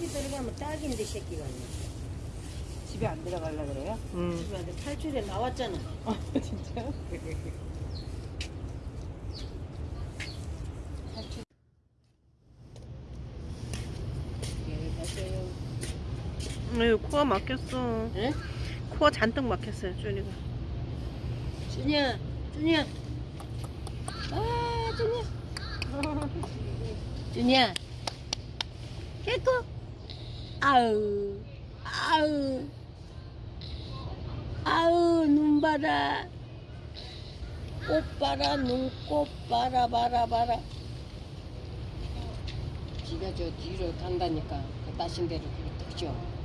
집에 들어가면 딱인데 새끼가. 집에 안 들어갈라 그래요? 음. 집에 탈출에 나왔잖아. 아 진짜요? 예, 가세요. 아유, 코가 막혔어. 에? 코가 잔뜩 막혔어요, 준이가. 준이야, 준이야. 아, 준이야. 준이야. 개코. 아우, 아우. 아우, 눈 봐라. 꽃 봐라, 눈꽃 봐라, 봐라, 봐라. 지가 저 뒤로 간다니까. 그 따신 대로 그렇게 죠